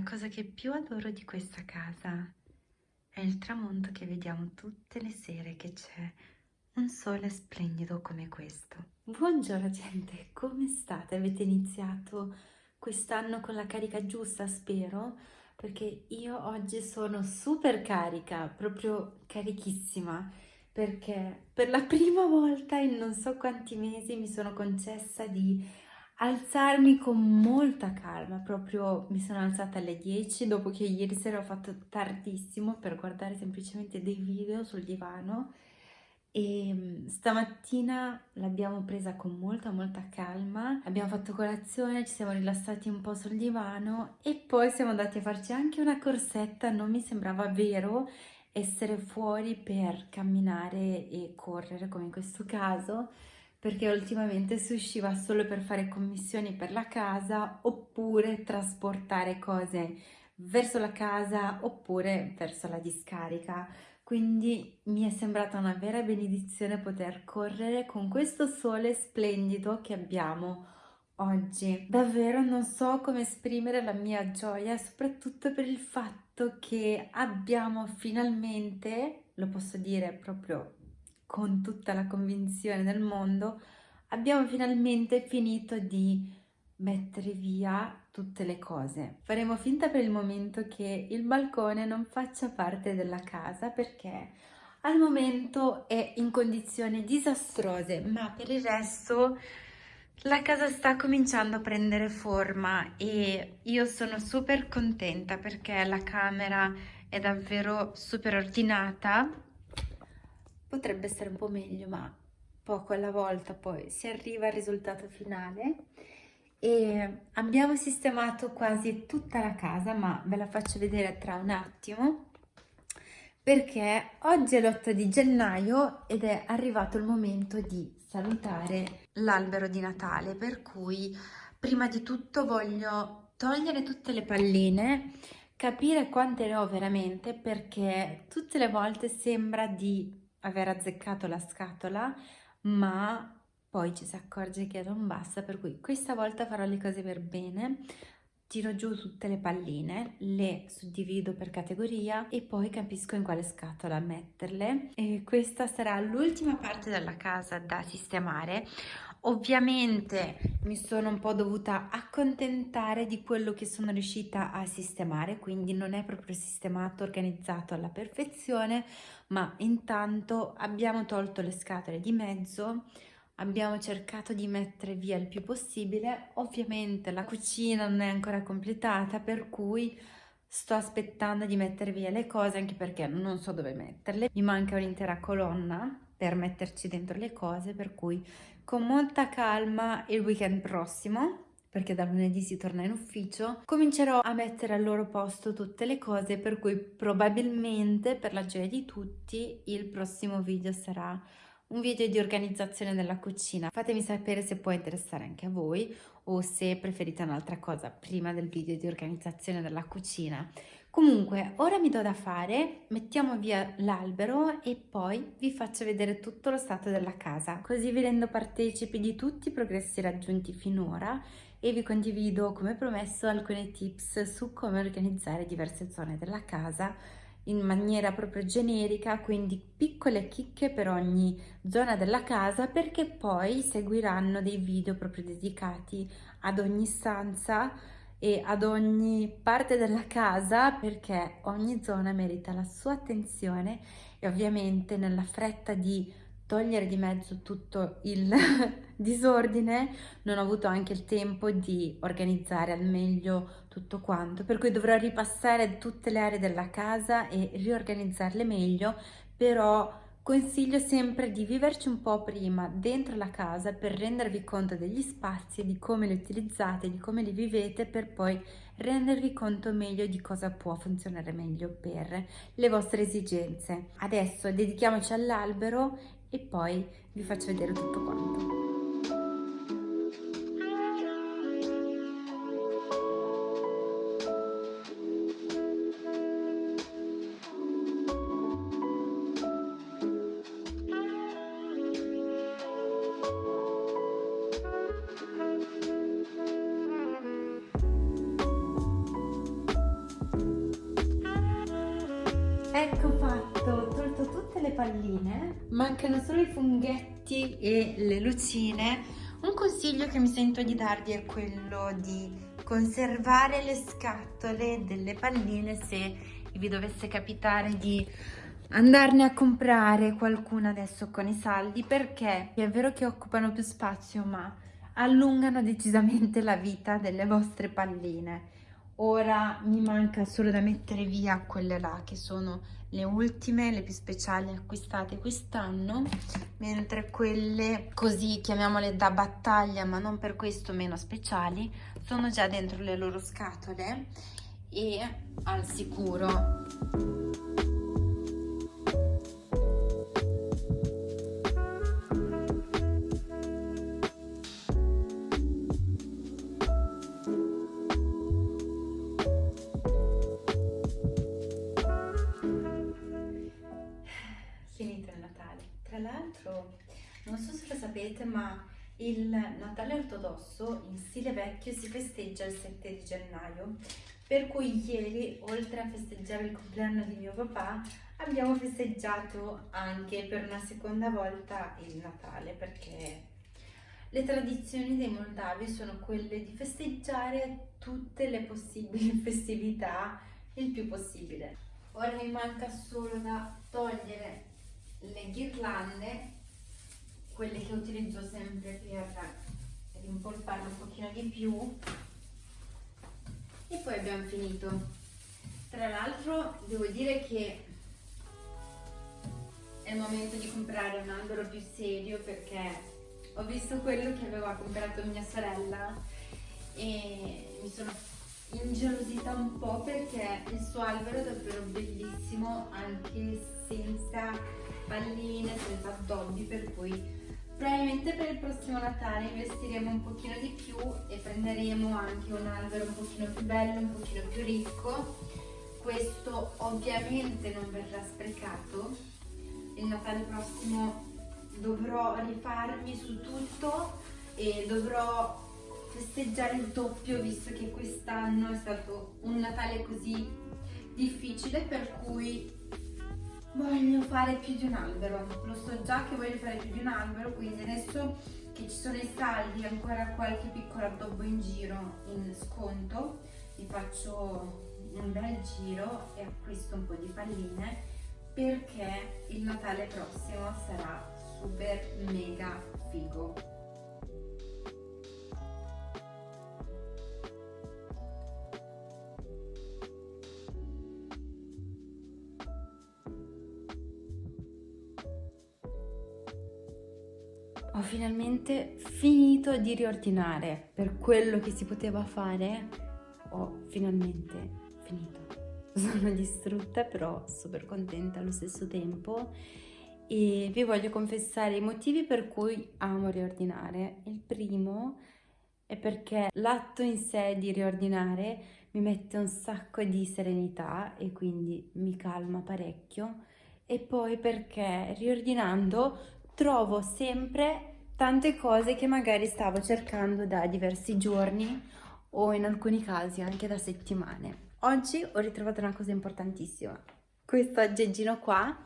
La cosa che più adoro di questa casa è il tramonto che vediamo tutte le sere che c'è un sole splendido come questo. Buongiorno gente, come state? Avete iniziato quest'anno con la carica giusta, spero? Perché io oggi sono super carica, proprio carichissima, perché per la prima volta in non so quanti mesi mi sono concessa di alzarmi con molta calma, proprio mi sono alzata alle 10 dopo che ieri sera ho fatto tardissimo per guardare semplicemente dei video sul divano. E mm, stamattina l'abbiamo presa con molta molta calma, abbiamo fatto colazione, ci siamo rilassati un po' sul divano e poi siamo andati a farci anche una corsetta, non mi sembrava vero essere fuori per camminare e correre come in questo caso perché ultimamente si usciva solo per fare commissioni per la casa oppure trasportare cose verso la casa oppure verso la discarica. Quindi mi è sembrata una vera benedizione poter correre con questo sole splendido che abbiamo oggi. Davvero non so come esprimere la mia gioia, soprattutto per il fatto che abbiamo finalmente, lo posso dire proprio con tutta la convinzione del mondo, abbiamo finalmente finito di mettere via tutte le cose. Faremo finta per il momento che il balcone non faccia parte della casa perché al momento è in condizioni disastrose, ma per il resto la casa sta cominciando a prendere forma e io sono super contenta perché la camera è davvero super ordinata potrebbe essere un po' meglio ma poco alla volta poi si arriva al risultato finale. E abbiamo sistemato quasi tutta la casa ma ve la faccio vedere tra un attimo perché oggi è l'8 di gennaio ed è arrivato il momento di salutare l'albero di Natale per cui prima di tutto voglio togliere tutte le palline capire quante ne ho veramente perché tutte le volte sembra di aver azzeccato la scatola, ma poi ci si accorge che non basta, per cui questa volta farò le cose per bene, tiro giù tutte le palline, le suddivido per categoria e poi capisco in quale scatola metterle. E questa sarà l'ultima parte della casa da sistemare. Ovviamente mi sono un po' dovuta accontentare di quello che sono riuscita a sistemare, quindi non è proprio sistemato, organizzato alla perfezione, ma intanto abbiamo tolto le scatole di mezzo, abbiamo cercato di mettere via il più possibile, ovviamente la cucina non è ancora completata, per cui sto aspettando di mettere via le cose, anche perché non so dove metterle, mi manca un'intera colonna per metterci dentro le cose, per cui con molta calma il weekend prossimo perché da lunedì si torna in ufficio, comincerò a mettere al loro posto tutte le cose per cui probabilmente per la gioia di tutti il prossimo video sarà un video di organizzazione della cucina. Fatemi sapere se può interessare anche a voi o se preferite un'altra cosa prima del video di organizzazione della cucina. Comunque, ora mi do da fare, mettiamo via l'albero e poi vi faccio vedere tutto lo stato della casa, così vi rendo partecipi di tutti i progressi raggiunti finora e vi condivido, come promesso, alcune tips su come organizzare diverse zone della casa in maniera proprio generica, quindi piccole chicche per ogni zona della casa perché poi seguiranno dei video proprio dedicati ad ogni stanza e ad ogni parte della casa perché ogni zona merita la sua attenzione e ovviamente nella fretta di togliere di mezzo tutto il disordine non ho avuto anche il tempo di organizzare al meglio tutto quanto per cui dovrò ripassare tutte le aree della casa e riorganizzarle meglio però Consiglio sempre di viverci un po' prima dentro la casa per rendervi conto degli spazi, di come li utilizzate, di come li vivete per poi rendervi conto meglio di cosa può funzionare meglio per le vostre esigenze. Adesso dedichiamoci all'albero e poi vi faccio vedere tutto quanto. Palline, mancano solo i funghetti e le lucine. Un consiglio che mi sento di darvi è quello di conservare le scatole delle palline se vi dovesse capitare di andarne a comprare qualcuna adesso con i saldi perché è vero che occupano più spazio ma allungano decisamente la vita delle vostre palline ora mi manca solo da mettere via quelle là che sono le ultime, le più speciali acquistate quest'anno mentre quelle così chiamiamole da battaglia ma non per questo meno speciali sono già dentro le loro scatole e al sicuro il Natale ortodosso in stile vecchio si festeggia il 7 di gennaio, per cui ieri, oltre a festeggiare il compleanno di mio papà, abbiamo festeggiato anche per una seconda volta il Natale, perché le tradizioni dei moldavi sono quelle di festeggiare tutte le possibili festività il più possibile. Ora mi manca solo da togliere le ghirlande, quelle che utilizzo sempre per rimpolparle un pochino di più e poi abbiamo finito. Tra l'altro devo dire che è il momento di comprare un albero più serio perché ho visto quello che aveva comprato mia sorella e mi sono ingelosita un po' perché il suo albero è davvero bellissimo anche senza palline, senza addobbi, per cui probabilmente per il prossimo Natale investiremo un pochino di più e prenderemo anche un albero un pochino più bello, un pochino più ricco. Questo ovviamente non verrà sprecato. Il Natale prossimo dovrò rifarmi su tutto e dovrò festeggiare il doppio visto che quest'anno è stato un Natale così difficile per cui voglio fare più di un albero. Lo so già che voglio fare più di un albero quindi adesso che ci sono i saldi ancora qualche piccolo addobbo in giro in sconto vi faccio un bel giro e acquisto un po' di palline perché il Natale prossimo sarà super mega figo ho finalmente finito di riordinare. Per quello che si poteva fare ho finalmente finito. Sono distrutta però super contenta allo stesso tempo. E vi voglio confessare i motivi per cui amo riordinare. Il primo è perché l'atto in sé di riordinare mi mette un sacco di serenità e quindi mi calma parecchio. E poi perché riordinando trovo sempre tante cose che magari stavo cercando da diversi giorni o in alcuni casi anche da settimane. Oggi ho ritrovato una cosa importantissima, questo aggeggino qua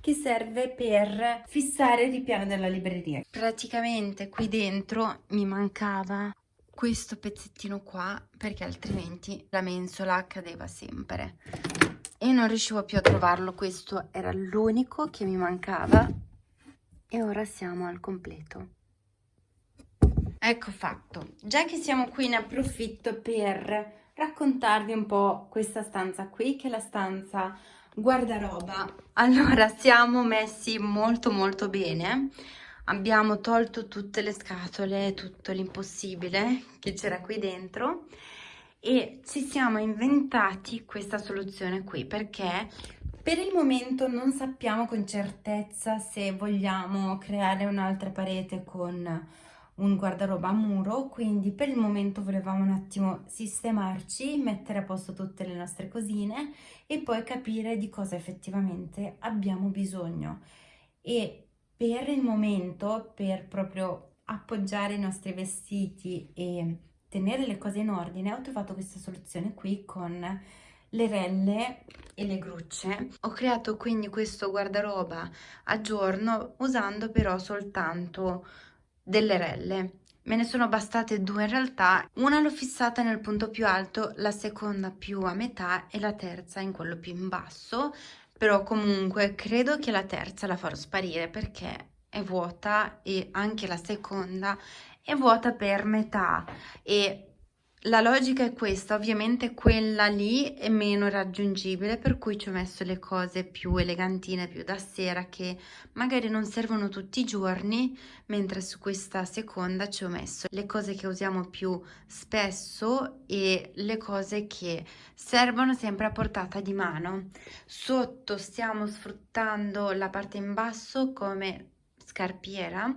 che serve per fissare il ripiano della libreria. Praticamente qui dentro mi mancava questo pezzettino qua perché altrimenti la mensola cadeva sempre e non riuscivo più a trovarlo, questo era l'unico che mi mancava e ora siamo al completo. Ecco fatto, già che siamo qui ne approfitto per raccontarvi un po' questa stanza qui che è la stanza guardaroba. Allora siamo messi molto molto bene, abbiamo tolto tutte le scatole, tutto l'impossibile che c'era qui dentro e ci siamo inventati questa soluzione qui perché per il momento non sappiamo con certezza se vogliamo creare un'altra parete con un guardaroba a muro, quindi per il momento volevamo un attimo sistemarci, mettere a posto tutte le nostre cosine e poi capire di cosa effettivamente abbiamo bisogno. E per il momento, per proprio appoggiare i nostri vestiti e tenere le cose in ordine, ho trovato questa soluzione qui con le relle e le grucce. Ho creato quindi questo guardaroba a giorno usando però soltanto delle relle. Me ne sono bastate due in realtà, una l'ho fissata nel punto più alto, la seconda più a metà e la terza in quello più in basso, però comunque credo che la terza la farò sparire perché è vuota e anche la seconda è vuota per metà. E la logica è questa, ovviamente quella lì è meno raggiungibile, per cui ci ho messo le cose più elegantine, più da sera, che magari non servono tutti i giorni, mentre su questa seconda ci ho messo le cose che usiamo più spesso e le cose che servono sempre a portata di mano. Sotto stiamo sfruttando la parte in basso come scarpiera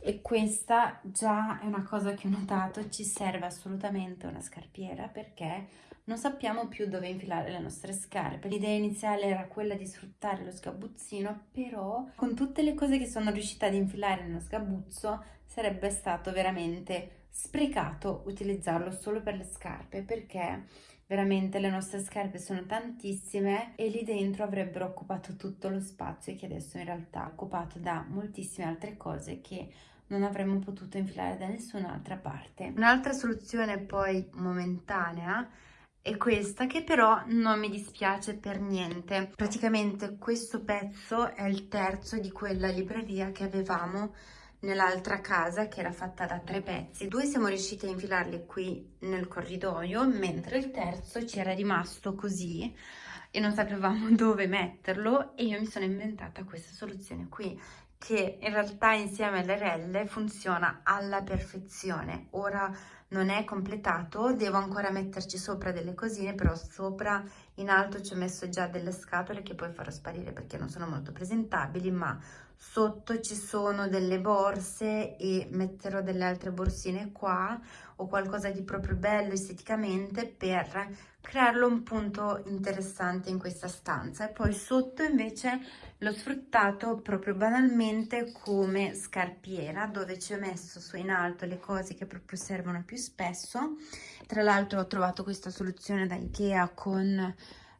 e questa già è una cosa che ho notato, ci serve assolutamente una scarpiera perché non sappiamo più dove infilare le nostre scarpe. L'idea iniziale era quella di sfruttare lo sgabuzzino, però con tutte le cose che sono riuscita ad infilare nello sgabuzzo sarebbe stato veramente sprecato utilizzarlo solo per le scarpe perché veramente le nostre scarpe sono tantissime e lì dentro avrebbero occupato tutto lo spazio che adesso in realtà è occupato da moltissime altre cose che non avremmo potuto infilare da nessun'altra parte. Un'altra soluzione poi momentanea è questa che però non mi dispiace per niente. Praticamente questo pezzo è il terzo di quella libreria che avevamo nell'altra casa che era fatta da tre pezzi. Due siamo riusciti a infilarli qui nel corridoio, mentre il terzo ci era rimasto così e non sapevamo dove metterlo e io mi sono inventata questa soluzione qui che in realtà insieme alle relle funziona alla perfezione. Ora non è completato, devo ancora metterci sopra delle cosine, però sopra in alto ci ho messo già delle scatole che poi farò sparire perché non sono molto presentabili, ma sotto ci sono delle borse e metterò delle altre borsine qua o qualcosa di proprio bello esteticamente per crearlo un punto interessante in questa stanza. E poi sotto invece l'ho sfruttato proprio banalmente come scarpiera dove ci ho messo su in alto le cose che proprio servono più spesso. Tra l'altro ho trovato questa soluzione da Ikea con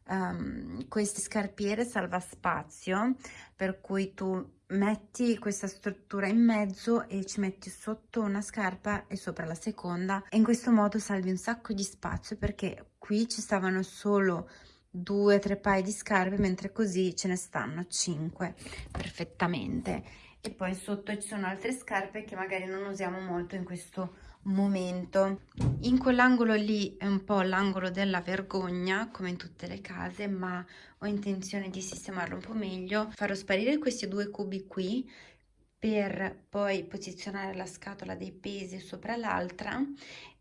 um, queste scarpiere salva spazio per cui tu metti questa struttura in mezzo e ci metti sotto una scarpa e sopra la seconda. E in questo modo salvi un sacco di spazio perché qui ci stavano solo due o tre paia di scarpe mentre così ce ne stanno cinque perfettamente. E poi sotto ci sono altre scarpe che magari non usiamo molto in questo momento. In quell'angolo lì è un po' l'angolo della vergogna come in tutte le case ma ho intenzione di sistemarlo un po' meglio. Farò sparire questi due cubi qui per poi posizionare la scatola dei pesi sopra l'altra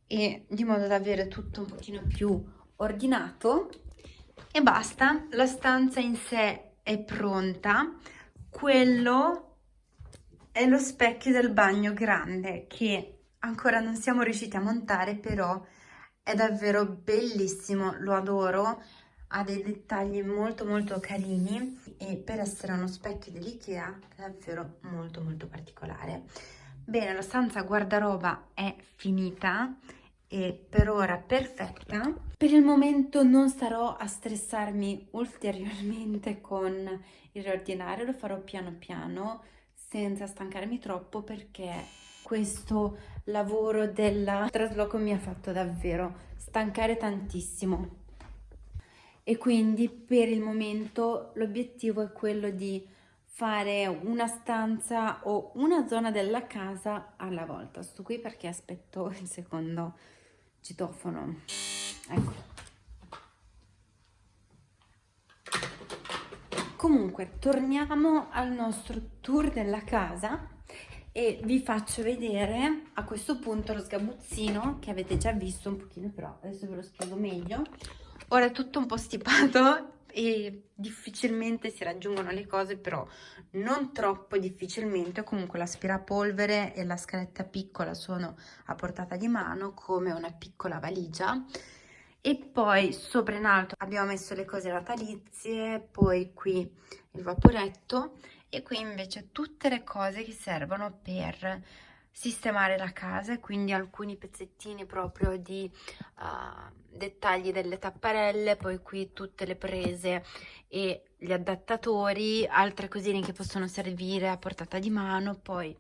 e di modo da avere tutto un pochino più ordinato. E basta la stanza in sé è pronta. Quello è lo specchio del bagno grande che ancora non siamo riusciti a montare però è davvero bellissimo lo adoro. Ha dei dettagli molto molto carini e per essere uno specchio dell'Ikea è davvero molto molto particolare. Bene la stanza guardaroba è finita e per ora perfetta. Per il momento non starò a stressarmi ulteriormente con il riordinare lo farò piano piano senza stancarmi troppo perché questo lavoro del trasloco mi ha fatto davvero stancare tantissimo. E quindi per il momento l'obiettivo è quello di fare una stanza o una zona della casa alla volta. Sto qui perché aspetto il secondo citofono. Ecco. Comunque torniamo al nostro tour della casa e vi faccio vedere a questo punto lo sgabuzzino che avete già visto un pochino però adesso ve lo spiego meglio. Ora è tutto un po' stipato e difficilmente si raggiungono le cose però non troppo difficilmente. Comunque l'aspirapolvere e la scaletta piccola sono a portata di mano come una piccola valigia. E poi sopra in alto abbiamo messo le cose natalizie poi qui il vaporetto e qui invece tutte le cose che servono per sistemare la casa quindi alcuni pezzettini proprio di uh, dettagli delle tapparelle poi qui tutte le prese e gli adattatori altre cosine che possono servire a portata di mano poi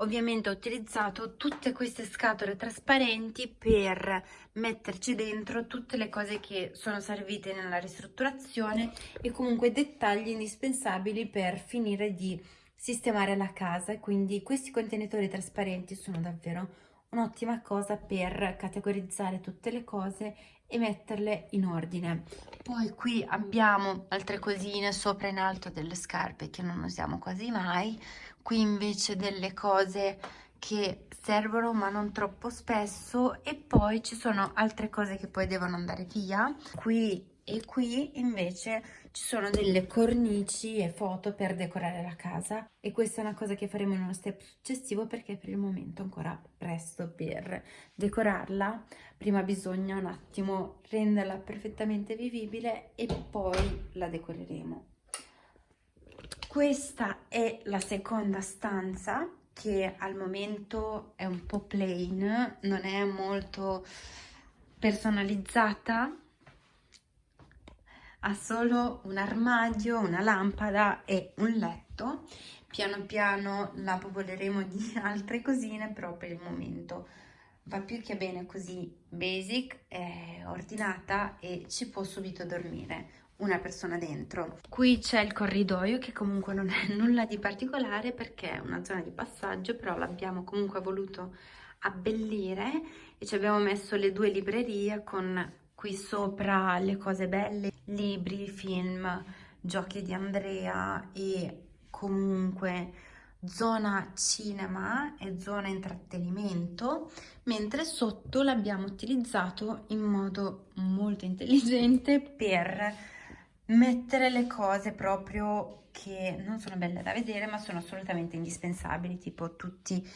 ovviamente ho utilizzato tutte queste scatole trasparenti per metterci dentro tutte le cose che sono servite nella ristrutturazione e comunque dettagli indispensabili per finire di sistemare la casa. Quindi questi contenitori trasparenti sono davvero un'ottima cosa per categorizzare tutte le cose e metterle in ordine. Poi qui abbiamo altre cosine sopra in alto delle scarpe che non usiamo quasi mai qui invece delle cose che servono ma non troppo spesso e poi ci sono altre cose che poi devono andare via. Qui e qui invece ci sono delle cornici e foto per decorare la casa e questa è una cosa che faremo in uno step successivo perché per il momento ancora presto per decorarla. Prima bisogna un attimo renderla perfettamente vivibile e poi la decoreremo questa è la seconda stanza che al momento è un po' plain non è molto personalizzata ha solo un armadio, una lampada e un letto. Piano piano la popoleremo di altre cosine, però per il momento va più che bene così basic, ordinata e ci può subito dormire una persona dentro. Qui c'è il corridoio che comunque non è nulla di particolare perché è una zona di passaggio, però l'abbiamo comunque voluto abbellire e ci abbiamo messo le due librerie con qui sopra le cose belle, libri, film, giochi di Andrea e comunque zona cinema e zona intrattenimento, mentre sotto l'abbiamo utilizzato in modo molto intelligente per mettere le cose proprio che non sono belle da vedere ma sono assolutamente indispensabili, tipo tutti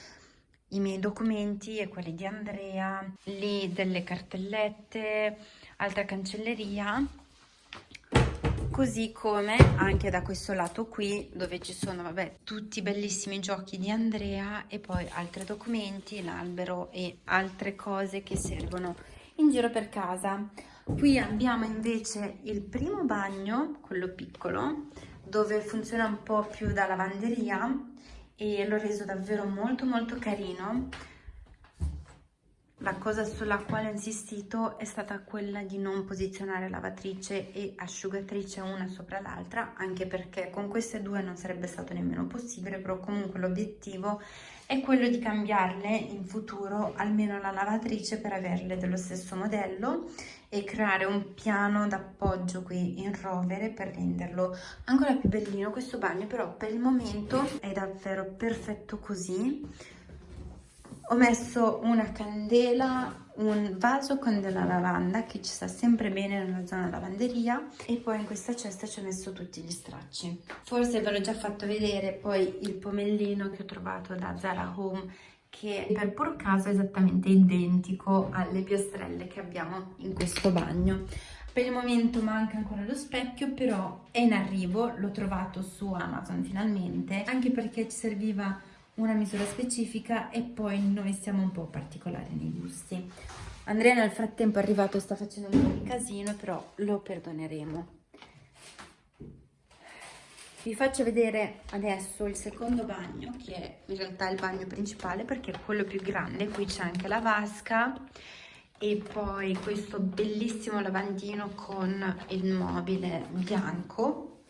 i miei documenti e quelli di Andrea, lì delle cartellette, altra cancelleria, così come anche da questo lato qui dove ci sono vabbè tutti i bellissimi giochi di Andrea e poi altri documenti, l'albero e altre cose che servono in giro per casa. Qui abbiamo invece il primo bagno, quello piccolo, dove funziona un po' più da lavanderia e l'ho reso davvero molto molto carino. La cosa sulla quale ho insistito è stata quella di non posizionare lavatrice e asciugatrice una sopra l'altra anche perché con queste due non sarebbe stato nemmeno possibile però comunque l'obiettivo è quello di cambiarle in futuro almeno la lavatrice per averle dello stesso modello e creare un piano d'appoggio qui in rovere per renderlo ancora più bellino questo bagno però per il momento è davvero perfetto così. Ho messo una candela un vaso con della lavanda che ci sta sempre bene nella zona lavanderia e poi in questa cesta ci ho messo tutti gli stracci. Forse ve l'ho già fatto vedere poi il pomellino che ho trovato da Zara Home che per pur caso è esattamente identico alle piastrelle che abbiamo in questo bagno per il momento manca ancora lo specchio però è in arrivo l'ho trovato su Amazon finalmente anche perché ci serviva una misura specifica e poi noi siamo un po' particolari nei gusti. Andrea nel frattempo è arrivato e sta facendo un po' di casino, però lo perdoneremo. Vi faccio vedere adesso il secondo bagno, che è in realtà il bagno principale perché è quello più grande. Qui c'è anche la vasca e poi questo bellissimo lavandino con il mobile bianco.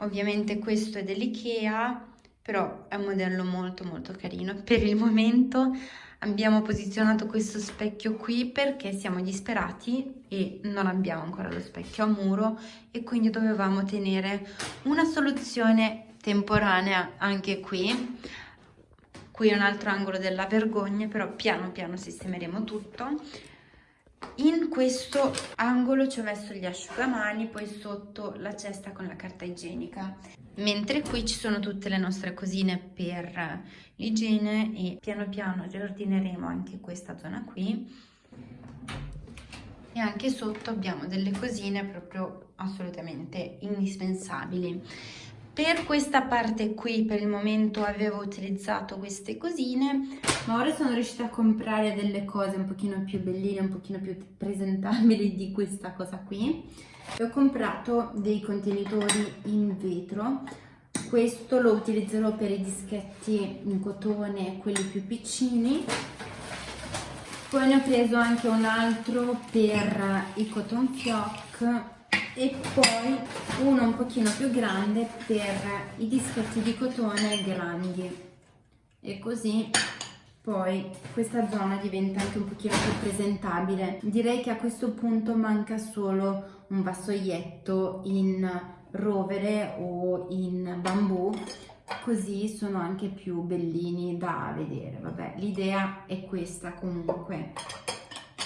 Ovviamente questo è dell'Ikea, però è un modello molto molto carino. Per il momento abbiamo posizionato questo specchio qui perché siamo disperati e non abbiamo ancora lo specchio a muro e quindi dovevamo tenere una soluzione temporanea anche qui. Qui è un altro angolo della vergogna, però piano piano sistemeremo tutto. In questo angolo ci ho messo gli asciugamani, poi sotto la cesta con la carta igienica. Mentre qui ci sono tutte le nostre cosine per l'igiene e piano piano riordineremo anche questa zona qui. E anche sotto abbiamo delle cosine proprio assolutamente indispensabili per questa parte qui per il momento avevo utilizzato queste cosine ma ora sono riuscita a comprare delle cose un pochino più belline un pochino più presentabili di questa cosa qui. E ho comprato dei contenitori in vetro. Questo lo utilizzerò per i dischetti in cotone quelli più piccini. Poi ne ho preso anche un altro per i cotton fioc e poi uno un pochino più grande per i dischetti di cotone grandi. E così poi questa zona diventa anche un pochino più presentabile. Direi che a questo punto manca solo un vassoietto in rovere o in bambù così sono anche più bellini da vedere. Vabbè l'idea è questa comunque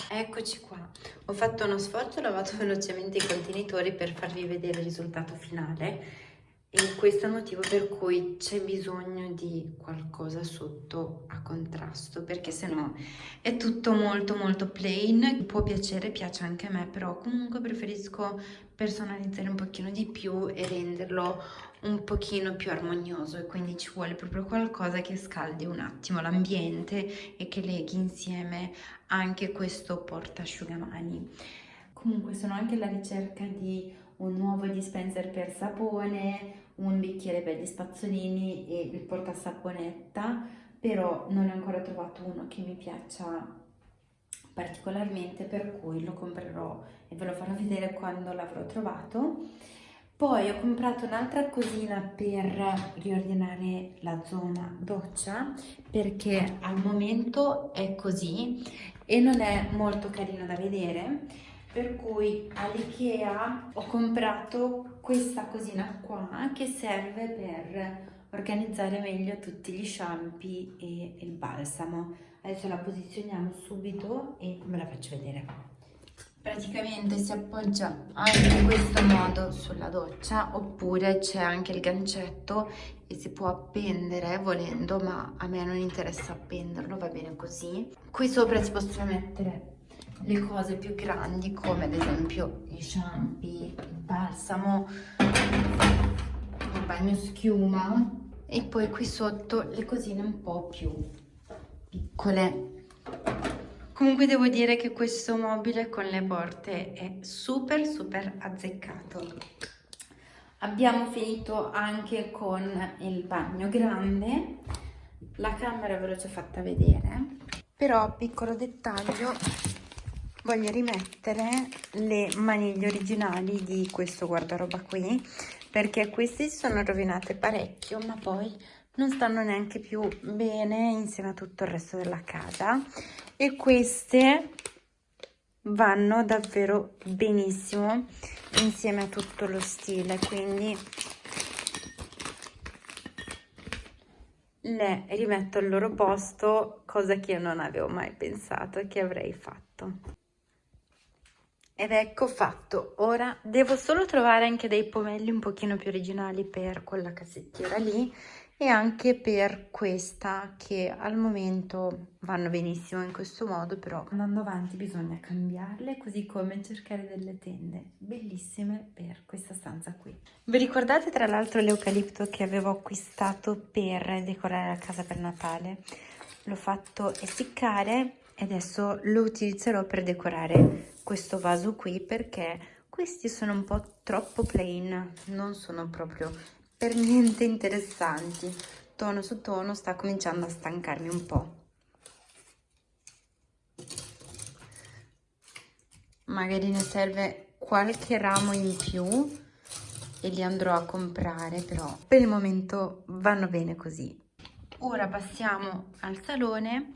eccoci qua. Ho fatto uno sforzo ho lavato velocemente i contenitori per farvi vedere il risultato finale e questo è il motivo per cui c'è bisogno di qualcosa sotto a contrasto perché sennò è tutto molto molto plain. Può piacere piace anche a me però comunque preferisco personalizzare un pochino di più e renderlo un pochino più armonioso e quindi ci vuole proprio qualcosa che scaldi un attimo l'ambiente e che leghi insieme anche questo portasciugamani comunque sono anche alla ricerca di un nuovo dispenser per sapone un bicchiere per gli spazzolini e il portasaponetta però non ho ancora trovato uno che mi piaccia particolarmente per cui lo comprerò e ve lo farò vedere quando l'avrò trovato poi ho comprato un'altra cosina per riordinare la zona doccia perché al momento è così e non è molto carino da vedere per cui all'Ikea ho comprato questa cosina qua che serve per organizzare meglio tutti gli shampoo e il balsamo. Adesso la posizioniamo subito e ve la faccio vedere praticamente si appoggia anche in questo modo sulla doccia oppure c'è anche il gancetto e si può appendere volendo ma a me non interessa appenderlo va bene così qui sopra si possono mettere le cose più grandi come ad esempio gli shampoo, il balsamo, il bagno schiuma e poi qui sotto le cosine un po' più piccole. Comunque devo dire che questo mobile con le porte è super super azzeccato. Abbiamo finito anche con il bagno grande, la camera ve l'ho già fatta vedere, però piccolo dettaglio voglio rimettere le maniglie originali di questo guardaroba qui perché queste si sono rovinate parecchio ma poi non stanno neanche più bene insieme a tutto il resto della casa e queste vanno davvero benissimo insieme a tutto lo stile quindi le rimetto al loro posto cosa che io non avevo mai pensato che avrei fatto. Ed ecco fatto, ora devo solo trovare anche dei pomelli un pochino più originali per quella cassettiera lì e anche per questa che al momento vanno benissimo in questo modo però andando avanti bisogna cambiarle così come cercare delle tende bellissime per questa stanza qui. Vi ricordate tra l'altro l'eucalipto che avevo acquistato per decorare la casa per Natale? L'ho fatto essiccare e adesso lo utilizzerò per decorare questo vaso qui perché questi sono un po' troppo plain, non sono proprio per niente interessanti. Tono su tono sta cominciando a stancarmi un po'. Magari ne serve qualche ramo in più e li andrò a comprare, però per il momento vanno bene così. Ora passiamo al salone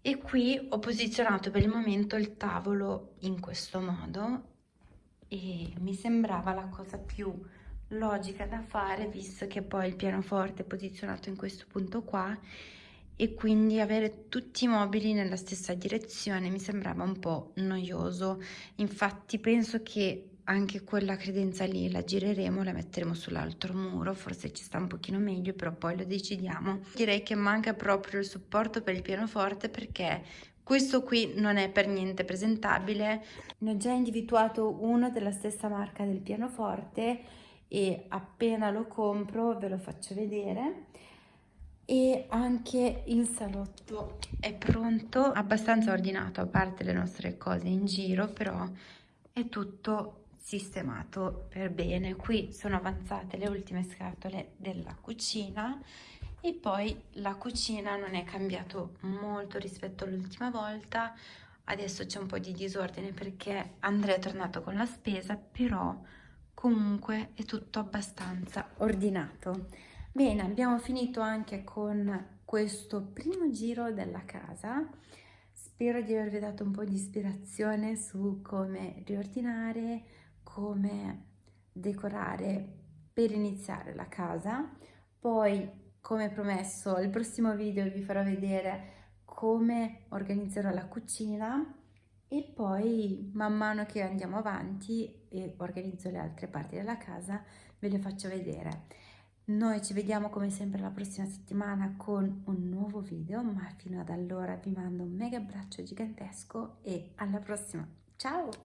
e qui ho posizionato per il momento il tavolo in questo modo e mi sembrava la cosa più logica da fare visto che poi il pianoforte è posizionato in questo punto qua e quindi avere tutti i mobili nella stessa direzione mi sembrava un po' noioso infatti penso che anche quella credenza lì la gireremo, la metteremo sull'altro muro, forse ci sta un pochino meglio, però poi lo decidiamo. Direi che manca proprio il supporto per il pianoforte perché questo qui non è per niente presentabile. Ne ho già individuato uno della stessa marca del pianoforte e appena lo compro ve lo faccio vedere. E anche il salotto è pronto abbastanza ordinato a parte le nostre cose in giro però è tutto sistemato per bene. Qui sono avanzate le ultime scatole della cucina e poi la cucina non è cambiato molto rispetto all'ultima volta. Adesso c'è un po' di disordine perché Andrea è tornato con la spesa però comunque è tutto abbastanza ordinato. Bene abbiamo finito anche con questo primo giro della casa. Spero di avervi dato un po' di ispirazione su come riordinare come decorare per iniziare la casa. Poi come promesso il prossimo video vi farò vedere come organizzerò la cucina. E poi man mano che andiamo avanti e organizzo le altre parti della casa ve le faccio vedere. Noi ci vediamo come sempre la prossima settimana con un nuovo video, ma fino ad allora vi mando un mega abbraccio gigantesco e alla prossima. Ciao!